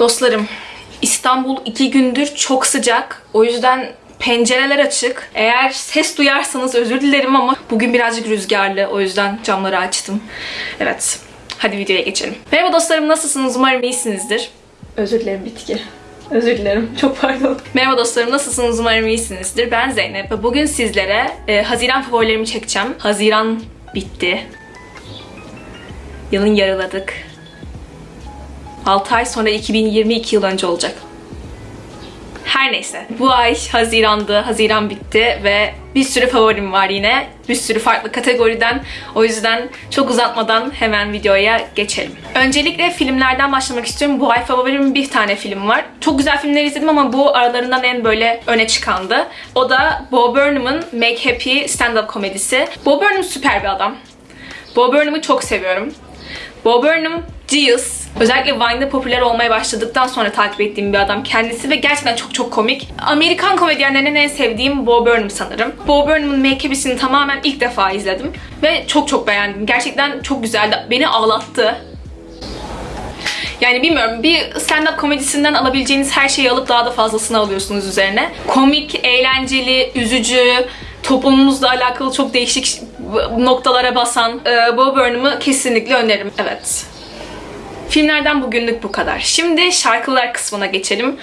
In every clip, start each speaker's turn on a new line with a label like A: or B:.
A: Dostlarım, İstanbul iki gündür çok sıcak. O yüzden pencereler açık. Eğer ses duyarsanız özür dilerim ama bugün birazcık rüzgarlı. O yüzden camları açtım. Evet, hadi videoya geçelim. Merhaba dostlarım, nasılsınız? Umarım iyisinizdir. Özür dilerim bitki. Özür dilerim. Çok pardon. Merhaba dostlarım. Nasılsınız? Umarım iyisinizdir. Ben Zeynep ve bugün sizlere e, Haziran favorilerimi çekeceğim. Haziran bitti. Yılın yarıladık. 6 ay sonra 2022 yıl önce olacak. Her neyse. Bu ay Haziran'dı. Haziran bitti ve bir sürü favorim var yine. Bir sürü farklı kategoriden. O yüzden çok uzatmadan hemen videoya geçelim. Öncelikle filmlerden başlamak istiyorum. Bu ay favorim bir tane film var. Çok güzel filmler izledim ama bu aralarından en böyle öne çıkandı. O da Bo Burnham'ın Make Happy stand-up komedisi. Bo Burnham süper bir adam. Bo Burnham'ı çok seviyorum. Bo Burnham, Genius. Özellikle Vine'da popüler olmaya başladıktan sonra takip ettiğim bir adam kendisi ve gerçekten çok çok komik. Amerikan komedyenlerinin en sevdiğim Bo Burnham sanırım. Bo Burnham'ın Make Happy'sini tamamen ilk defa izledim ve çok çok beğendim. Gerçekten çok güzeldi. Beni ağlattı. Yani bilmiyorum bir stand-up komedisinden alabileceğiniz her şeyi alıp daha da fazlasını alıyorsunuz üzerine. Komik, eğlenceli, üzücü, toplumumuzla alakalı çok değişik noktalara basan e, Bo Burnham'ı kesinlikle öneririm. Evet. Filmlerden bugünlük bu kadar. Şimdi şarkılar kısmına geçelim.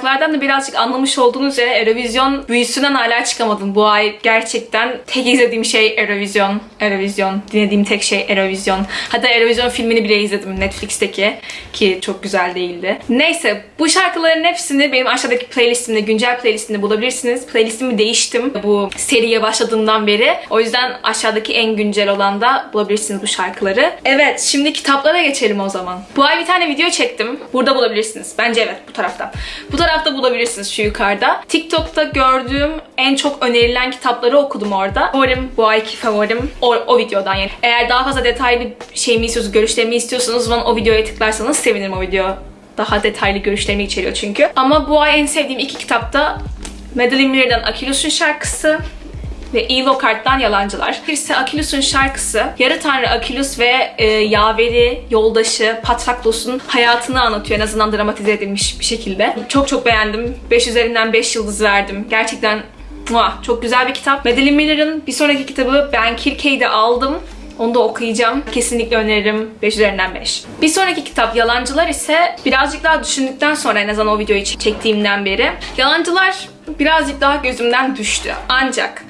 A: Şarkılardan da birazcık anlamış olduğunuz üzere Eurovision büyüsünden hala çıkamadım. Bu ay gerçekten tek izlediğim şey Eurovision. Eurovision. Dinlediğim tek şey Eurovision. Hatta Eurovision filmini bile izledim Netflix'teki ki çok güzel değildi. Neyse bu şarkıların hepsini benim aşağıdaki playlistimde, güncel playlistimde bulabilirsiniz. Playlistimi değiştim bu seriye başladığımdan beri. O yüzden aşağıdaki en güncel olan da bulabilirsiniz bu şarkıları. Evet şimdi kitaplara geçelim o zaman. Bu ay bir tane video çektim. Burada bulabilirsiniz. Bence evet bu tarafta. Bu tarafta bulabilirsiniz şu yukarıda. TikTok'ta gördüğüm en çok önerilen kitapları okudum orada. Favorim, bu ayki favorim o, o videodan yani. Eğer daha fazla detaylı şeyimi istiyorsanız, görüşlerimi istiyorsanız o o videoya tıklarsanız sevinirim o video. Daha detaylı görüşlerimi içeriyor çünkü. Ama bu ay en sevdiğim iki kitapta Madeline Miller'dan Akilus'un şarkısı ve Elo Kart'tan Yalancılar. Birisi Akilus'un şarkısı. Yarı Tanrı Akilus ve e, yaveri, yoldaşı Patraklos'un hayatını anlatıyor. En azından dramatize edilmiş bir şekilde. Çok çok beğendim. 5 üzerinden 5 yıldız verdim. Gerçekten muah, çok güzel bir kitap. Madeline Miller'ın bir sonraki kitabı Ben Kirkey'de aldım. Onu da okuyacağım. Kesinlikle öneririm. 5 üzerinden 5. Bir sonraki kitap Yalancılar ise birazcık daha düşündükten sonra en azından o videoyu çektiğimden beri Yalancılar birazcık daha gözümden düştü. Ancak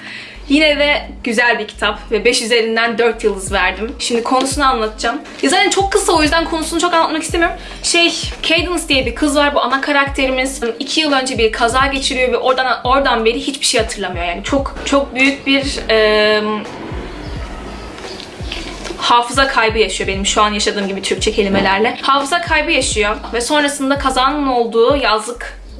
A: Yine de güzel bir kitap ve 5 üzerinden 4 yıldız verdim. Şimdi konusunu anlatacağım. Ya zaten çok kısa o yüzden konusunu çok anlatmak istemiyorum. Şey, Cadence diye bir kız var bu ana karakterimiz. 2 yıl önce bir kaza geçiriyor ve oradan oradan beri hiçbir şey hatırlamıyor. Yani çok çok büyük bir eee hafıza kaybı yaşıyor benim şu an yaşadığım gibi Türkçe kelimelerle. Hafıza kaybı yaşıyor ve sonrasında kazanın olduğu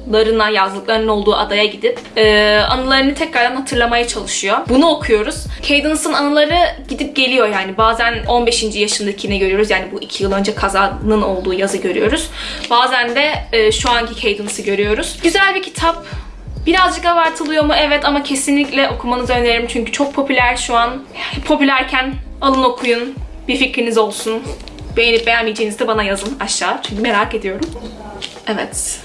A: yazlıklarına, yazlıklarının olduğu adaya gidip e, anılarını tekrardan hatırlamaya çalışıyor. Bunu okuyoruz. Cadence'ın anıları gidip geliyor yani. Bazen 15. yaşındakini görüyoruz. Yani bu 2 yıl önce kazanın olduğu yazı görüyoruz. Bazen de e, şu anki Cadence'ı görüyoruz. Güzel bir kitap. Birazcık abartılıyor mu? Evet ama kesinlikle okumanızı öneririm çünkü çok popüler şu an. Popülerken alın okuyun. Bir fikriniz olsun. Beğenip beğenmeyeceğinizi de bana yazın aşağı. Çünkü merak ediyorum. Evet.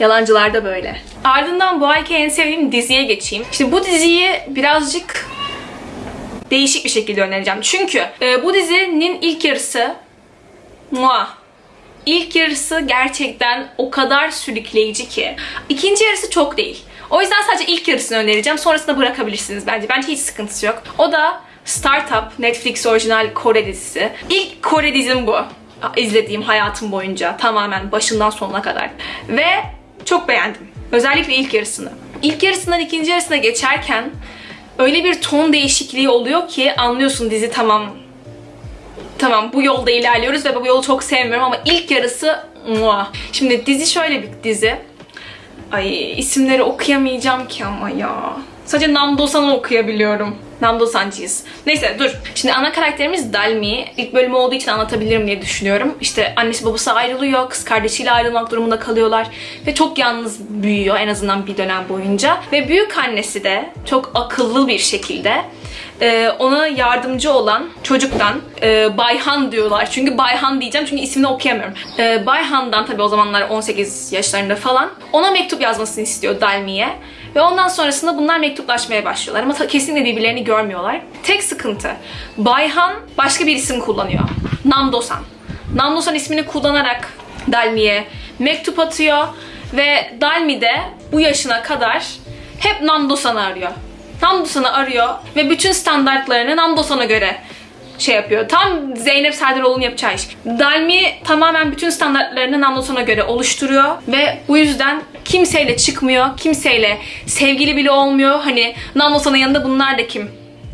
A: Yalancılar da böyle. Ardından bu ayki en sevdiğim diziye geçeyim. İşte bu diziyi birazcık değişik bir şekilde önereceğim. Çünkü e, bu dizinin ilk yarısı muah İlk yarısı gerçekten o kadar sürükleyici ki. İkinci yarısı çok değil. O yüzden sadece ilk yarısını önereceğim. Sonrasında bırakabilirsiniz bence. Bence hiç sıkıntısı yok. O da Startup, Netflix orijinal Kore dizisi. İlk Kore dizim bu. izlediğim hayatım boyunca. Tamamen başından sonuna kadar. Ve çok beğendim. Özellikle ilk yarısını. İlk yarısından ikinci yarısına geçerken öyle bir ton değişikliği oluyor ki anlıyorsun dizi tamam tamam bu yolda ilerliyoruz ve bu yolu çok sevmiyorum ama ilk yarısı muah. Şimdi dizi şöyle bir dizi. Ay isimleri okuyamayacağım ki ama ya. Sadece Namdosan'ı okuyabiliyorum. Namdosancıyız. Neyse dur. Şimdi ana karakterimiz Dalmi. İlk bölümü olduğu için anlatabilirim diye düşünüyorum. İşte annesi babası ayrılıyor. Kız kardeşiyle ayrılmak durumunda kalıyorlar. Ve çok yalnız büyüyor en azından bir dönem boyunca. Ve büyük annesi de çok akıllı bir şekilde e, ona yardımcı olan çocuktan e, Bayhan diyorlar. Çünkü Bayhan diyeceğim çünkü ismini okuyamıyorum. E, Bayhan'dan tabii o zamanlar 18 yaşlarında falan ona mektup yazmasını istiyor Dalmi'ye. Ve ondan sonrasında bunlar mektuplaşmaya başlıyorlar ama kesinlikle birbirlerini görmüyorlar. Tek sıkıntı Bayhan başka bir isim kullanıyor. Namdosan. Namdosan ismini kullanarak Dalmi'ye mektup atıyor ve Dalmi de bu yaşına kadar hep Namdosan'ı arıyor. Namdosan'ı arıyor ve bütün standartlarını Namdosan'a göre şey yapıyor. Tam Zeynep Serdaroğlu'nun yapacağı iş. Dalmi tamamen bütün standartlarını Namdosan'a göre oluşturuyor ve bu yüzden kimseyle çıkmıyor, kimseyle sevgili bile olmuyor. Hani Namdosan'ın yanında bunlar da kim?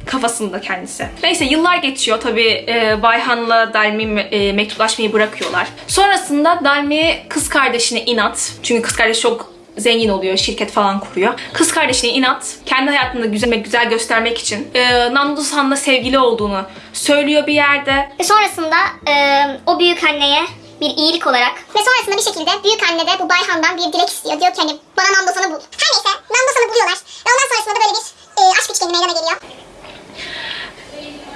A: kafasında kendisi. Neyse yıllar geçiyor tabii e, Bayhan'la Dalmi e, mektuplaşmayı bırakıyorlar. Sonrasında Dalmi kız kardeşine inat. Çünkü kız kardeşi çok zengin oluyor, şirket falan kuruyor. Kız kardeşine inat, kendi hayatında güzel güzel göstermek için e, Namdosan'la sevgili olduğunu söylüyor bir yerde.
B: Ve sonrasında e, o büyük anneye bir iyilik olarak ve sonrasında bir şekilde büyük anne de bu Bayhan'dan bir dilek istiyor. Diyor ki hani bana Namdosan'ı bul. Her neyse Namdosan'ı buluyorlar ve ondan sonrasında da böyle bir e, aşk üçgeni meydana geliyor.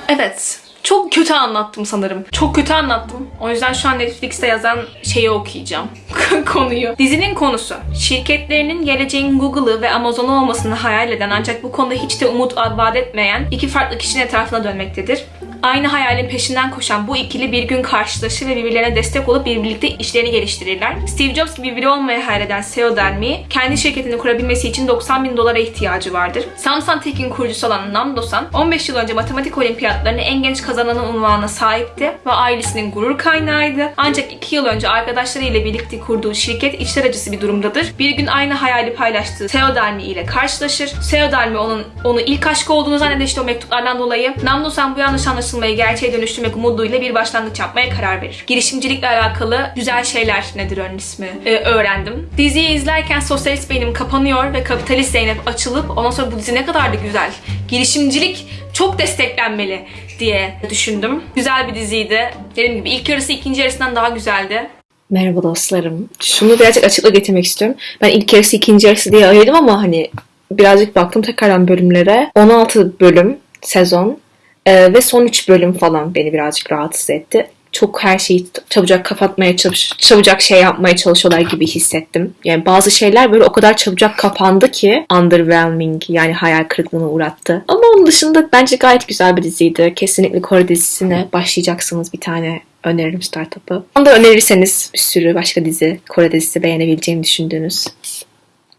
A: Evet. Çok kötü anlattım sanırım. Çok kötü anlattım. O yüzden şu an Netflix'te yazan şeyi okuyacağım. Konuyu. Dizinin konusu. Şirketlerinin geleceğin Google'ı ve Amazon'u olmasını hayal eden ancak bu konuda hiç de umut vaat etmeyen iki farklı kişinin etrafına dönmektedir. Aynı hayalin peşinden koşan bu ikili bir gün karşılaşır ve birbirlerine destek olup birlikte işlerini geliştirirler. Steve Jobs gibi biri olmayı hayal eden CEO Delmi, kendi şirketini kurabilmesi için 90 bin dolara ihtiyacı vardır. Samsung Tech'in kurucusu olan Namdosan, 15 yıl önce matematik olimpiyatlarını en genç kazananı unvanına sahipti ve ailesinin gurur kaynağıydı. Ancak 2 yıl önce arkadaşlarıyla birlikte kurduğu şirket içler acısı bir durumdadır. Bir gün aynı hayali paylaştığı Theo Delmi ile karşılaşır. Theo Delmi onun onu ilk aşkı olduğunu zanneder işte o mektuplardan dolayı. Namdosan bu yanlış anlaşılmayı gerçeğe dönüştürmek umuduyla bir başlangıç yapmaya karar verir. Girişimcilikle alakalı güzel şeyler nedir onun ismi Ee, öğrendim. Diziyi izlerken sosyalist beynim kapanıyor ve kapitalist Zeynep açılıp ondan sonra bu dizi ne kadar da güzel. Girişimcilik çok desteklenmeli diye düşündüm. Güzel bir diziydi. Dediğim gibi ilk yarısı ikinci yarısından daha güzeldi.
C: Merhaba dostlarım. Şunu birazcık açıklık getirmek istiyorum. Ben ilk yarısı ikinci yarısı diye ayırdım ama hani birazcık baktım tekrardan bölümlere. 16 bölüm sezon Ee, ve son 3 bölüm falan beni birazcık rahatsız etti. Çok her şeyi çabucak kapatmaya çalış, çabucak şey yapmaya çalışıyorlar gibi hissettim. Yani bazı şeyler böyle o kadar çabucak kapandı ki underwhelming yani hayal kırıklığına uğrattı. Ama onun dışında bence gayet güzel bir diziydi. Kesinlikle Kore dizisine başlayacaksınız bir tane öneririm startup'ı. Onu da önerirseniz bir sürü başka dizi, Kore dizisi beğenebileceğimi düşündüğünüz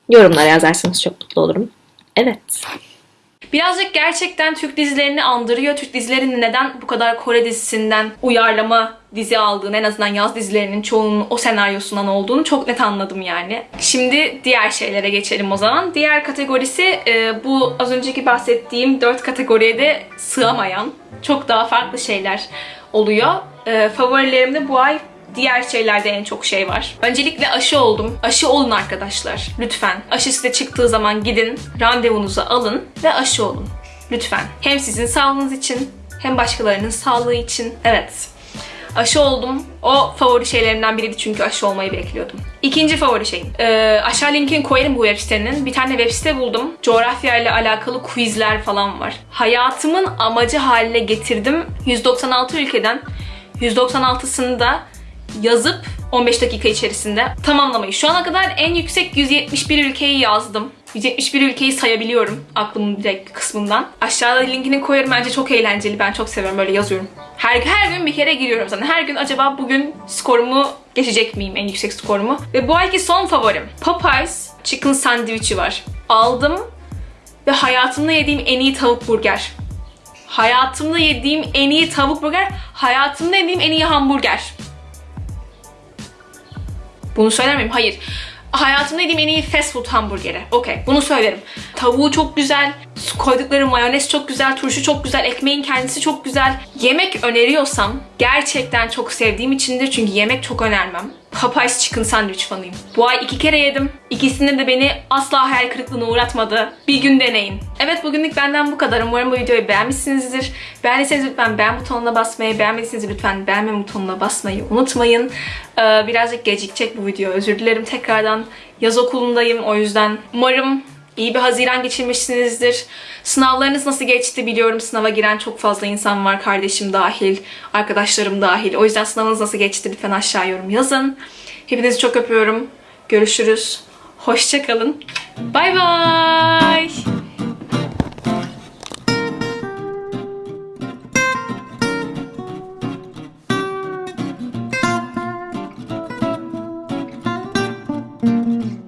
C: yorumlara yazarsanız çok mutlu olurum. Evet.
A: Birazcık gerçekten Türk dizilerini andırıyor. Türk dizilerinin neden bu kadar Kore dizisinden uyarlama dizi aldığını, en azından yaz dizilerinin çoğunun o senaryosundan olduğunu çok net anladım yani. Şimdi diğer şeylere geçelim o zaman. Diğer kategorisi e, bu az önceki bahsettiğim dört kategoriye de sığamayan çok daha farklı şeyler oluyor. E, favorilerimde bu ay Diğer şeylerde en çok şey var. Öncelikle aşı oldum. Aşı olun arkadaşlar. Lütfen. Aşı size çıktığı zaman gidin, randevunuzu alın ve aşı olun. Lütfen. Hem sizin sağlığınız için hem başkalarının sağlığı için. Evet. Aşı oldum. O favori şeylerimden biriydi çünkü aşı olmayı bekliyordum. İkinci favori şeyim. Ee, aşağı linkini koyarım bu web sitenin. Bir tane web site buldum. Coğrafya ile alakalı quizler falan var. Hayatımın amacı haline getirdim. 196 ülkeden 196'sını da yazıp 15 dakika içerisinde tamamlamayı. Şu ana kadar en yüksek 171 ülkeyi yazdım. 171 ülkeyi sayabiliyorum aklımın direkt kısmından. Aşağıda linkini koyarım. Bence çok eğlenceli. Ben çok seviyorum. Böyle yazıyorum. Her, her gün bir kere giriyorum zaten. Her gün acaba bugün skorumu geçecek miyim? En yüksek skorumu. Ve bu ayki son favorim. Popeyes Chicken Sandwich'i var. Aldım ve hayatımda yediğim en iyi tavuk burger. Hayatımda yediğim en iyi tavuk burger. Hayatımda yediğim en iyi hamburger. Bunu söyler miyim? Hayır. Hayatımda yediğim en iyi fast food hamburgeri. Okey bunu söylerim. Tavuğu çok güzel. Koydukları mayonez çok güzel. Turşu çok güzel. Ekmeğin kendisi çok güzel. Yemek öneriyorsam gerçekten çok sevdiğim içindir. Çünkü yemek çok önermem. Popeyes Chicken Sandwich fanıyım. Bu ay iki kere yedim. İkisinde de beni asla hayal kırıklığına uğratmadı. Bir gün deneyin. Evet bugünlük benden bu kadar. Umarım bu videoyu beğenmişsinizdir. Beğendiyseniz lütfen beğen butonuna basmayı, beğenmediyseniz lütfen beğenme butonuna basmayı unutmayın. Ee, birazcık gecikecek bu video. Özür dilerim tekrardan. Yaz okulundayım o yüzden. Umarım iyi bir Haziran geçirmişsinizdir. Sınavlarınız nasıl geçti biliyorum. Sınava giren çok fazla insan var. Kardeşim dahil, arkadaşlarım dahil. O yüzden sınavınız nasıl geçti lütfen aşağı yorum yazın. Hepinizi çok öpüyorum. Görüşürüz. Hoşçakalın. Bay bay.